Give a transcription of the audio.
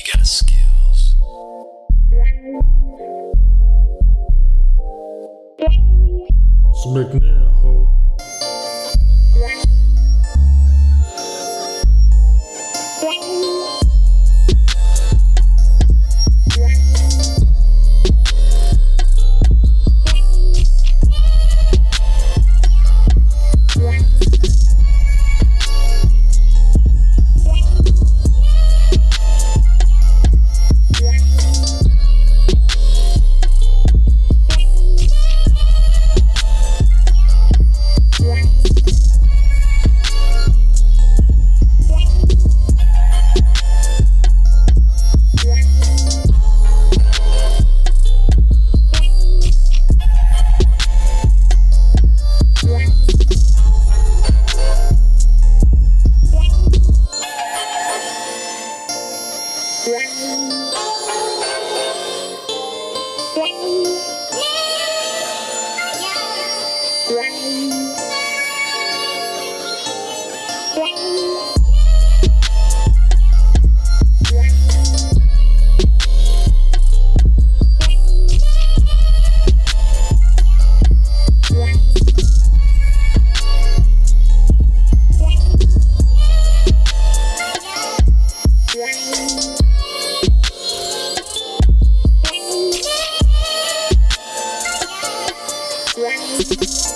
You got skills. McNair, ho. Yeah. you